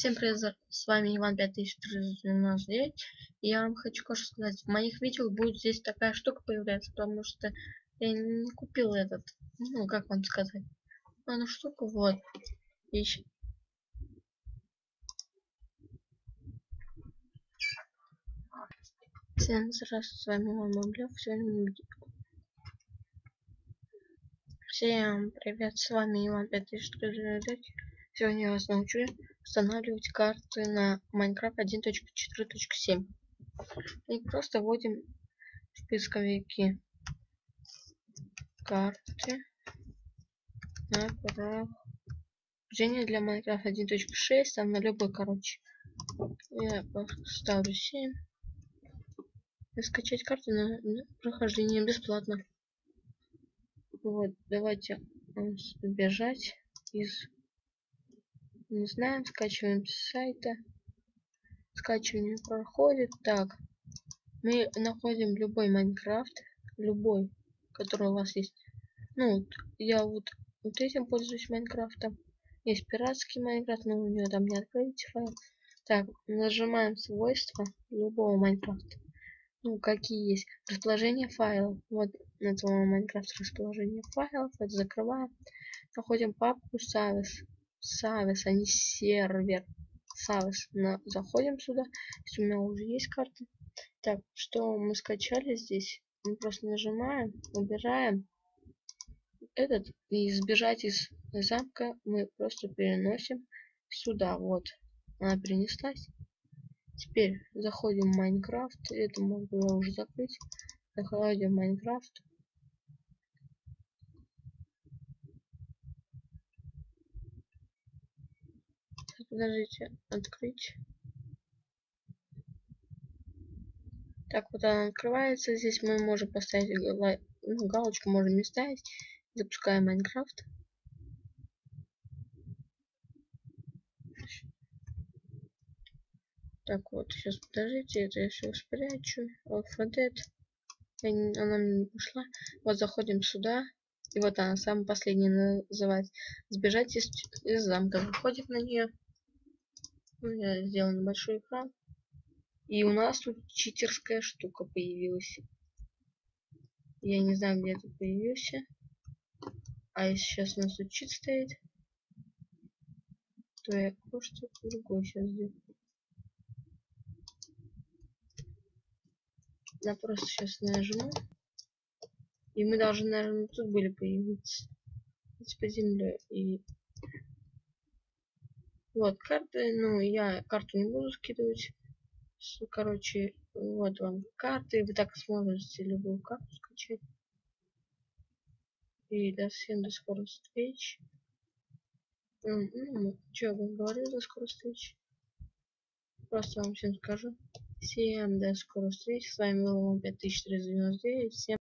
Всем привет, с вами Иван 5399. И я вам хочу кое-что сказать. В моих видео будет здесь такая штука появляться, потому что я не купил этот, ну, как вам сказать, одну штуку, вот. И... Всем здравствуйте, с вами Иван Мамлев. Сегодня Всем привет, с вами Иван 5399. Сегодня я вас научу устанавливать карты на Minecraft 1.4.7. И просто вводим в поисковике карты на прохождение для Minecraft 1.6, там на любой, короче. Я ставлю 7. И скачать карту на, на прохождение бесплатно. Вот, давайте сбежать из не знаем, скачиваем с сайта. Скачивание проходит. Так, мы находим любой Minecraft, любой, который у вас есть. Ну, я вот, вот этим пользуюсь Minecraft ом. Есть пиратский Minecraft, но у него там не открыть файл. Так, нажимаем свойства любого Minecraft а. Ну, какие есть. Расположение файлов. Вот этого Майнкрафт расположение файлов. Это закрываем. Находим папку Savage. Савис, а не сервер. Савис. На, заходим сюда. Если у меня уже есть карта. Так, что мы скачали здесь? Мы просто нажимаем, убираем этот и сбежать из замка мы просто переносим сюда. Вот, она перенеслась. Теперь заходим в Майнкрафт. Это я уже закрыть. Заходим в Майнкрафт. Подождите, открыть. Так, вот она открывается. Здесь мы можем поставить ну, галочку, можем не ставить. Запускаем Майнкрафт. Так, вот, сейчас подождите, это я все спрячу. Alphabet. Она мне не пошла. Вот заходим сюда. И вот она, самая последняя называется. Сбежать из, из замка. Заходим на нее. Я сделал небольшой экран. И у нас тут читерская штука появилась. Я не знаю, где это появился. А если сейчас у нас тут чит стоит, то я кое-что другое сейчас сделаю. Я просто сейчас нажму. И мы должны, наверное, тут были появиться. По земле. И вот, карты, ну, я карту не буду скидывать. Короче, вот вам карты. Вы так сможете любую карту скачать. И до всем до скорых встреч. Ну, что я вам говорю, до скорых встреч. Просто вам всем скажу. Всем до скорых встреч. С вами был 5399. Всем